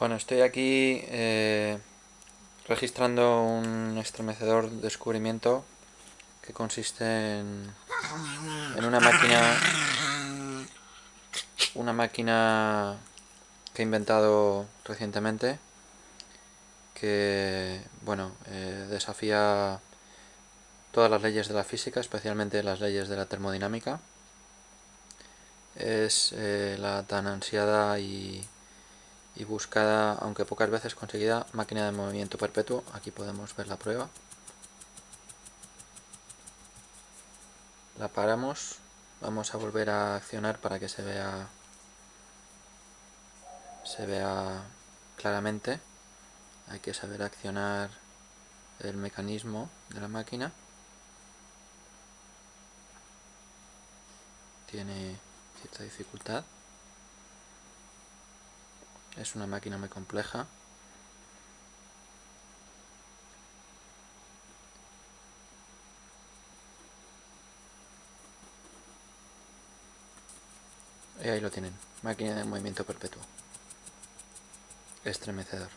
Bueno, estoy aquí eh, registrando un estremecedor descubrimiento que consiste en, en una máquina una máquina que he inventado recientemente que bueno eh, desafía todas las leyes de la física, especialmente las leyes de la termodinámica. Es eh, la tan ansiada y y buscada, aunque pocas veces conseguida, máquina de movimiento perpetuo. Aquí podemos ver la prueba. La paramos. Vamos a volver a accionar para que se vea se vea claramente. Hay que saber accionar el mecanismo de la máquina. Tiene cierta dificultad. Es una máquina muy compleja. Y ahí lo tienen, máquina de movimiento perpetuo. Estremecedor.